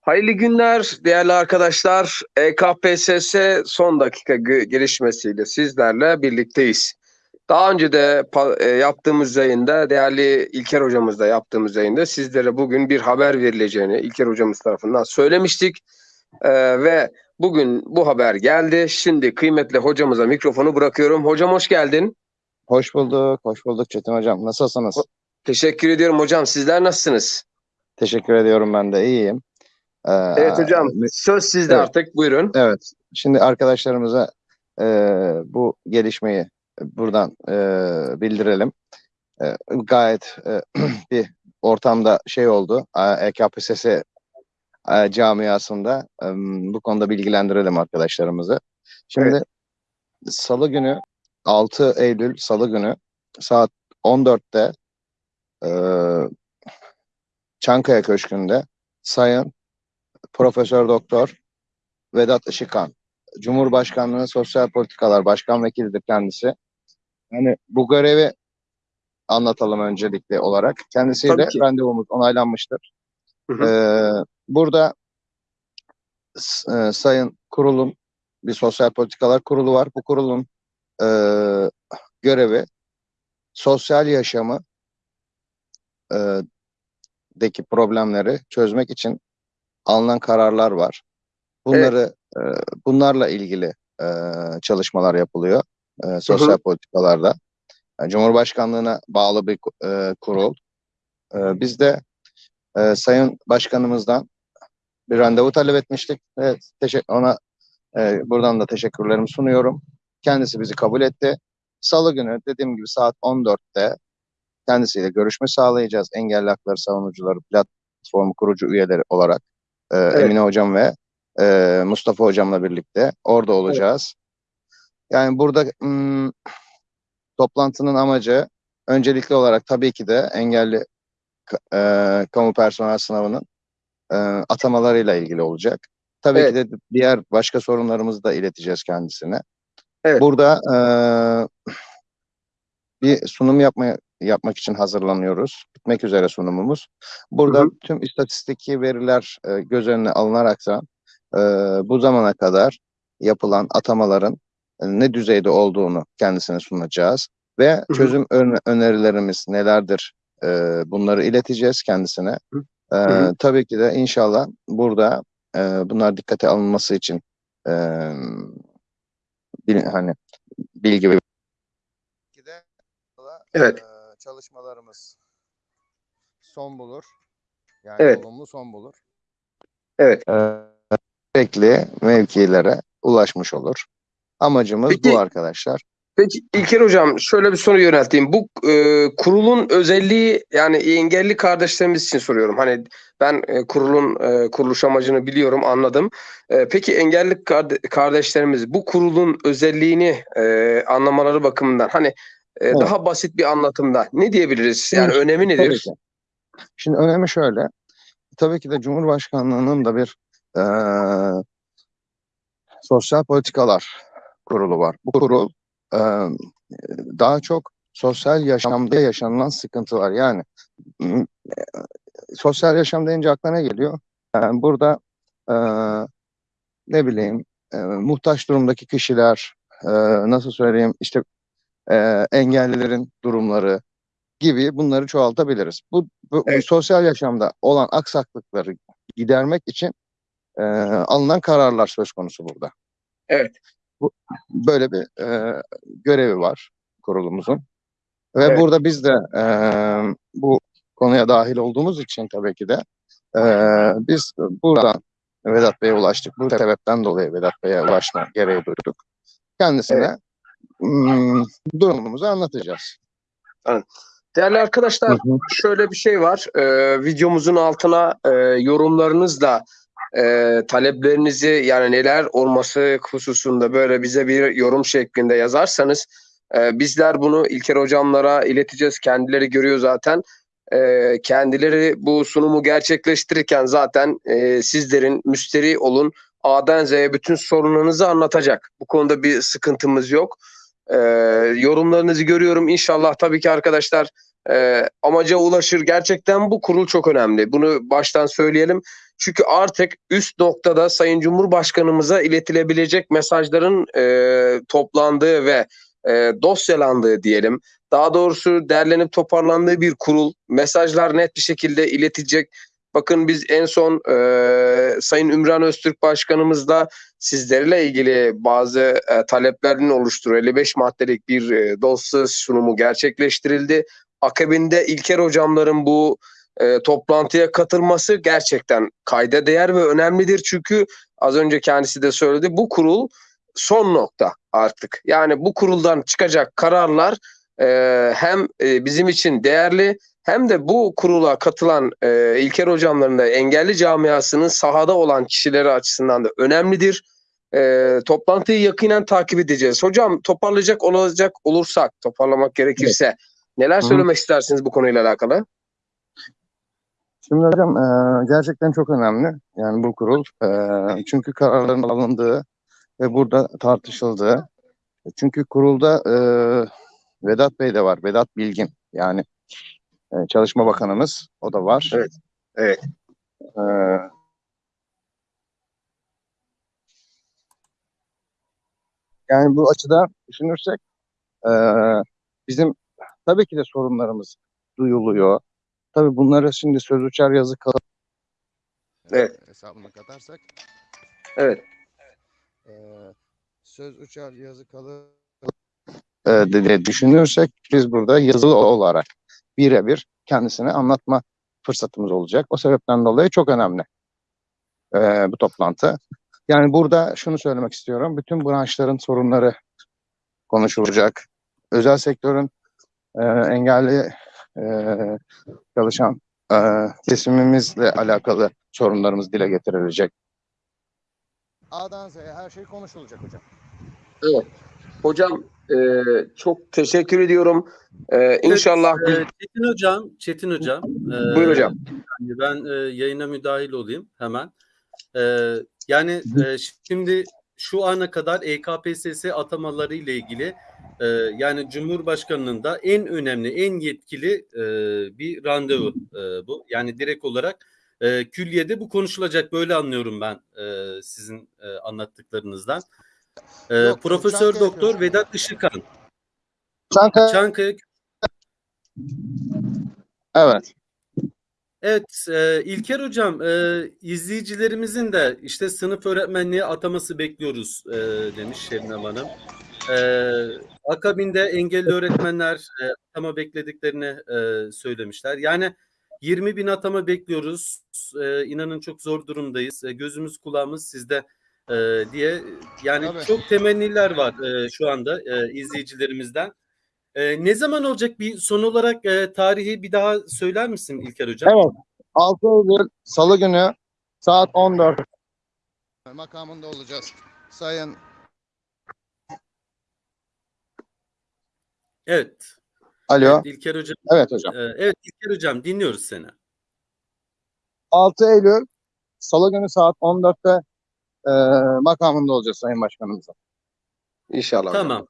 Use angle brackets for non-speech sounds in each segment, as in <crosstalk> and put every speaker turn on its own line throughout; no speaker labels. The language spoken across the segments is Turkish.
Hayırlı günler değerli arkadaşlar. E EKPSS son dakika gelişmesiyle sizlerle birlikteyiz. Daha önce de e, yaptığımız yayında, değerli İlker hocamızla yaptığımız yayında sizlere bugün bir haber verileceğini İlker hocamız tarafından söylemiştik. E, ve bugün bu haber geldi. Şimdi kıymetli hocamıza mikrofonu bırakıyorum. Hocam hoş geldin.
Hoş bulduk, hoş bulduk Çetin Hocam. Nasılsınız?
Teşekkür ediyorum hocam. Sizler nasılsınız?
Teşekkür ediyorum ben de iyiyim. Ee,
Evet hocam. Söz sizde
Evet.
artık. Buyurun.
Evet, şimdi arkadaşlarımıza e, bu gelişmeyi buradan e, bildirelim. E, gayet e, <clears throat> bir ortamda şey oldu. EKPSS e, camiasında e, bu konuda bilgilendirelim arkadaşlarımızı. Şimdi Salı günü 6 Eylül Salı günü saat 14'te e, Çankaya Köşkü'nde Sayın Profesör Doktor Vedat Işıkhan, Cumhurbaşkanlığı Sosyal Politikalar Başkan Vekilidir kendisi. Yani bu görevi anlatalım öncelikli olarak. Kendisiyle randevumuz onaylanmıştır.
Hı hı.
Ee, burada e, Sayın Kurul'un bir sosyal politikalar kurulu var. Bu kurulun e, görevi sosyal yaşamı e, deki problemleri çözmek için alınan kararlar var. Bunları e, bunlarla ilgili e, çalışmalar yapılıyor e, sosyal politikalarda. Yani Cumhurbaşkanlığına bağlı bir e, kurul. E, biz de e, Sayın Başkanımızdan bir randevu talep etmiştik. Evet, ona e, buradan da teşekkürlerimi sunuyorum. Kendisi bizi kabul etti. Salı günü dediğim gibi saat 14'te kendisiyle görüşme sağlayacağız. Engelli Hakları Savunucuları Platformu kurucu üyeleri olarak e, Emine Hocam ve e, Mustafa Hocam'la birlikte orada olacağız. Yani burada hmm, toplantının amacı öncelikli olarak tabii ki de engelli e, kamu personel sınavının e, atamalarıyla ilgili olacak. Tabii
Evet.
ki de diğer başka sorunlarımızı da ileteceğiz kendisine.
Evet.
Burada e, bir sunum yapmaya yapmak için hazırlanıyoruz. Bitmek üzere sunumumuz. Burada
Hı hı.
tüm istatistiki veriler e, göz önüne alınararaksa e, bu zamana kadar yapılan atamaların e, ne düzeyde olduğunu kendisine sunacağız ve
hı.
çözüm öne- önerilerimiz nelerdir e, bunları ileteceğiz kendisine.
Hı.
E,
hı.
tabii ki de inşallah burada e, bunlar dikkate alınması için e, bil- hani bilgi ve
Evet.
e, çalışmalarımız son bulur. Yani
Evet.
olumlu son bulur.
Evet.
Gerekli mevkilere ulaşmış olur. Amacımız
Peki-
bu arkadaşlar.
Peki İlker Hocam şöyle bir soru yönelteyim. Bu e, kurulun özelliği yani engelli kardeşlerimiz için soruyorum. Hani ben e, kurulun e, kuruluş amacını biliyorum, anladım. E, peki engelli karde- kardeşlerimiz bu kurulun özelliğini e, anlamaları bakımından hani e, daha basit bir anlatımda ne diyebiliriz? Yani
Evet,
önemi
Tabii
nedir?
ki. Şimdi önemi şöyle. Tabii ki de Cumhurbaşkanlığının da bir e, sosyal politikalar kurulu var. Bu kurul e, daha çok sosyal yaşamda yaşanılan sıkıntılar. Yani e, sosyal yaşam deyince aklına ne geliyor? Yani burada e, ne bileyim e, muhtaç durumdaki kişiler, e, nasıl söyleyeyim işte e, engellilerin durumları gibi bunları çoğaltabiliriz. Bu, bu,
Evet.
sosyal yaşamda olan aksaklıkları gidermek için e, alınan kararlar söz konusu burada.
Evet.
Bu, böyle bir e, görevi var kurulumuzun. Ve
Evet.
burada biz de e, bu konuya dahil olduğumuz için tabii ki de e, biz buradan Vedat Bey'e ulaştık. Bu sebepten dolayı Vedat Bey'e ulaşma gereği duyduk. Kendisine hmm, durumumuzu anlatacağız.
Değerli arkadaşlar
Hı hı.
şöyle bir şey var. Ee, videomuzun altına e, yorumlarınızla e, taleplerinizi yani neler olması hususunda böyle bize bir yorum şeklinde yazarsanız e, bizler bunu İlker hocamlara ileteceğiz. Kendileri görüyor zaten. E, kendileri bu sunumu gerçekleştirirken zaten e, sizlerin müşteri olun A'dan Z'ye bütün sorunlarınızı anlatacak. Bu konuda bir sıkıntımız yok. E, yorumlarınızı görüyorum. İnşallah tabii ki arkadaşlar e, amaca ulaşır. Gerçekten bu kurul çok önemli. Bunu baştan söyleyelim. Çünkü artık üst noktada Sayın Cumhurbaşkanımıza iletilebilecek mesajların e, toplandığı ve e, dosyalandığı diyelim. Daha doğrusu derlenip toparlandığı bir kurul. Mesajlar net bir şekilde iletecek. Bakın biz en son e, Sayın Ümran Öztürk Başkanımızla sizlerle ilgili bazı e, taleplerin oluşturuyor. 55 maddelik bir e, dosya sunumu gerçekleştirildi. Akabinde İlker hocamların bu e, toplantıya katılması gerçekten kayda değer ve önemlidir. Çünkü az önce kendisi de söyledi bu kurul son nokta artık. Yani bu kuruldan çıkacak kararlar e, hem e, bizim için değerli hem de bu kurula katılan e, İlker hocamların da engelli camiasının sahada olan kişileri açısından da önemlidir. E, toplantıyı yakinen takip edeceğiz. Hocam toparlayacak olacak olursak, toparlamak gerekirse neler
Hı hı.
söylemek istersiniz bu konuyla alakalı?
Şimdi hocam e, gerçekten çok önemli. Yani bu kurul e, çünkü kararların alındığı ve burada tartışıldığı. Çünkü kurulda e, Vedat Bey de var. Vedat Bilgin yani e, Çalışma Bakanımız o da var.
Evet, evet.
E, yani bu açıdan düşünürsek e, bizim tabii ki de sorunlarımız duyuluyor. Tabii bunları şimdi söz uçar yazı kalır
Evet.
hesabına katarsak
Evet.
e, söz uçar yazı kalır e, diye düşünürsek biz burada yazılı olarak birebir kendisine anlatma fırsatımız olacak. O sebepten dolayı çok önemli e, bu toplantı. Yani burada şunu söylemek istiyorum. Bütün branşların sorunları konuşulacak. Özel sektörün e, engelli e, çalışan e, kesimimizle alakalı sorunlarımız dile getirilecek. A'dan Z'ye her şey konuşulacak hocam.
Evet. Hocam e, çok teşekkür ediyorum. E, inşallah
Evet, e, Çetin Hocam, Çetin Hocam. e,
Buyur hocam.
yani ben e, yayına müdahil olayım hemen. E, yani e, şimdi şu ana kadar EKPSS atamaları ile ilgili e, yani Cumhurbaşkanının da en önemli, en yetkili e, bir randevu e, bu. Yani direkt olarak e, külliyede bu konuşulacak böyle anlıyorum ben e, sizin e, anlattıklarınızdan. E,
Yok,
Profesör
Çankaya
Doktor
Köşkü.
Vedat Işıkhan,
Çankaya,
Çankaya
evet.
Evet, e, İlker Hocam, e, izleyicilerimizin de işte sınıf öğretmenliği ataması bekliyoruz e, demiş Şebnem Hanım. E, akabinde engelli öğretmenler e, atama beklediklerini e, söylemişler. Yani 20 bin atama bekliyoruz. E, inanın çok zor durumdayız. E, gözümüz kulağımız sizde e, diye. Yani
Tabii.
çok temenniler var e, şu anda e, izleyicilerimizden. E, ne zaman olacak bir son olarak e, tarihi bir daha söyler misin İlker Hocam?
Evet. 6 Eylül Salı günü saat 14 makamında olacağız. Sayın
Evet.
Alo.
Evet İlker Hocam.
Evet hocam.
e, evet İlker Hocam dinliyoruz seni.
6 Eylül Salı günü saat 14'te e, makamında olacağız Sayın Başkanımızın.
inşallah.
Tamam.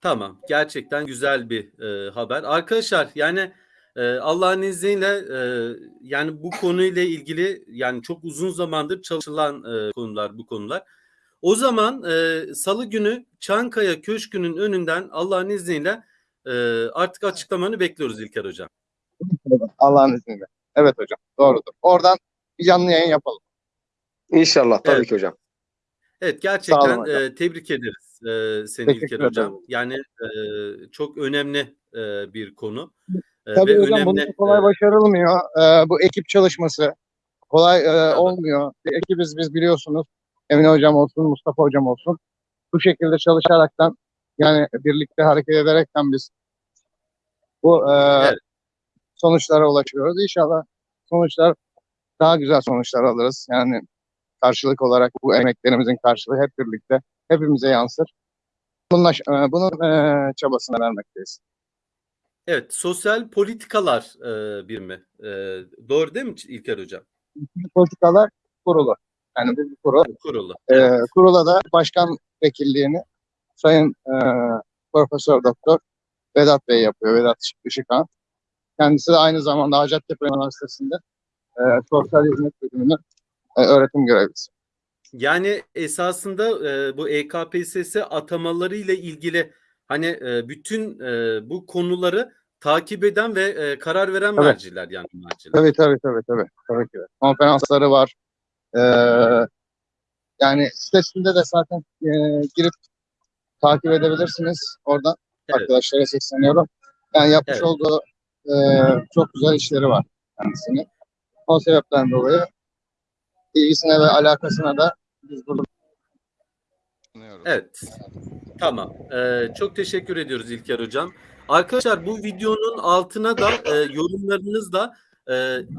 Tamam. Gerçekten güzel bir e, haber. Arkadaşlar yani e, Allah'ın izniyle e, yani bu konuyla ilgili yani çok uzun zamandır çalışılan e, konular bu konular. O zaman e, Salı günü Çankaya Köşkü'nün önünden Allah'ın izniyle e, artık açıklamanı bekliyoruz İlker Hocam.
Allah'ın izniyle. Evet hocam. Doğrudur. Oradan bir canlı yayın yapalım.
İnşallah tabii
Evet.
ki hocam.
Evet gerçekten e, tebrik ederiz e, seni
Teşekkür
İlker
ederim.
Hocam. Yani e, çok önemli e, bir konu. E,
Tabii
ve
hocam
önemli
bunun kolay
e,
başarılmıyor. E, bu ekip çalışması kolay e,
Tabii.
olmuyor. Ekibiz biz biliyorsunuz. Emine hocam olsun, Mustafa hocam olsun. Bu şekilde çalışaraktan yani birlikte hareket ederekten biz bu e,
Evet.
sonuçlara ulaşıyoruz. İnşallah sonuçlar daha güzel sonuçlar alırız. Yani karşılık olarak bu emeklerimizin karşılığı hep birlikte hepimize yansır. Bunun, aş- e, bunun e, çabasına vermekteyiz.
Evet, sosyal politikalar e, birimi. E, doğru değil mi İlker Hocam?
Politikalar kurulu. Yani bir kurul.
Kurulu.
E, kurula da başkan vekilliğini Sayın e, Profesör Doktor Vedat Bey yapıyor. Vedat Işıkhan. Kendisi de aynı zamanda Hacettepe Üniversitesi'nde e, sosyal hizmet bölümünün e, öğretim görevlisi.
Yani esasında e, bu EKPSS atamaları ile ilgili hani e, bütün e, bu konuları takip eden ve e, karar veren
Evet.
merciler yani merciler.
Tabii tabii tabii tabii. tabii ki. Konferansları var. Ee, yani sitesinde de zaten e, girip takip edebilirsiniz. Oradan
Evet.
arkadaşlara sesleniyorum. Yani yapmış
Evet.
olduğu e, çok güzel işleri var kendisini. O sebepten dolayı ilgisine ve alakasına da biz burada
Evet. Tamam. Ee, çok teşekkür ediyoruz İlker Hocam. Arkadaşlar bu videonun altına da e, yorumlarınızla e,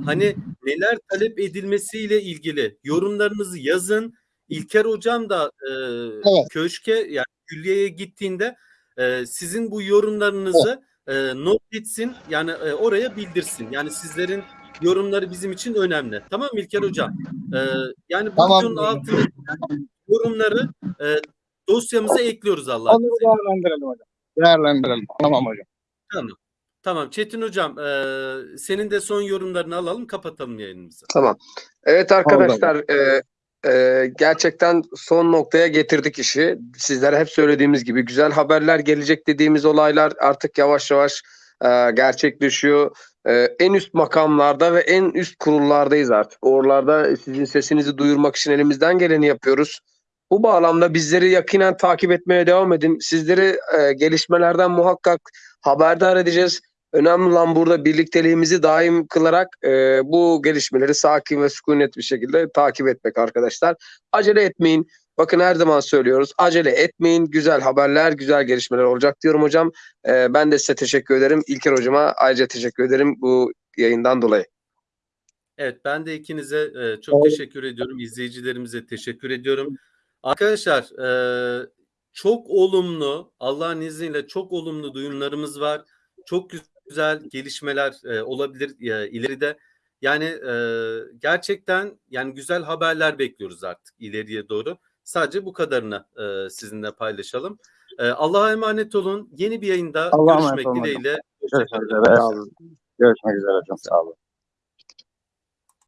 hani neler talep edilmesiyle ilgili yorumlarınızı yazın. İlker Hocam da e, köşke yani külliyeye gittiğinde e, sizin bu yorumlarınızı e, not etsin. Yani e, oraya bildirsin. Yani sizlerin yorumları bizim için önemli. Tamam mı İlker Hocam? E, yani bu
Tamam.
videonun altına yorumları e, dosyamıza ekliyoruz Allah'ın izniyle.
değerlendirelim hocam. Değerlendirelim. Tamam hocam.
Tamam. Tamam. Çetin Hocam e, senin de son yorumlarını alalım kapatalım yayınımızı.
Tamam. Evet arkadaşlar e, e, gerçekten son noktaya getirdik işi. Sizlere hep söylediğimiz gibi güzel haberler gelecek dediğimiz olaylar artık yavaş yavaş e, gerçekleşiyor. E, en üst makamlarda ve en üst kurullardayız artık. Oralarda sizin sesinizi duyurmak için elimizden geleni yapıyoruz. Bu bağlamda bizleri yakinen takip etmeye devam edin. Sizleri e, gelişmelerden muhakkak haberdar edeceğiz. Önemli olan burada birlikteliğimizi daim kılarak e, bu gelişmeleri sakin ve sükunet bir şekilde takip etmek arkadaşlar. Acele etmeyin. Bakın her zaman söylüyoruz. Acele etmeyin. Güzel haberler, güzel gelişmeler olacak diyorum hocam. E, ben de size teşekkür ederim. İlker hocama ayrıca teşekkür ederim bu yayından dolayı.
Evet ben de ikinize e, çok teşekkür ediyorum. İzleyicilerimize teşekkür ediyorum. Arkadaşlar e, çok olumlu Allah'ın izniyle çok olumlu duyumlarımız var. Çok güzel gelişmeler e, olabilir e, ileride. Yani e, gerçekten yani güzel haberler bekliyoruz artık ileriye doğru. Sadece bu kadarını e, sizinle paylaşalım. E, Allah'a emanet olun. Yeni bir yayında
Allah'a
görüşmek dileğiyle.
Görüşmek üzere. Görüşmek üzere hocam. Sağ olun.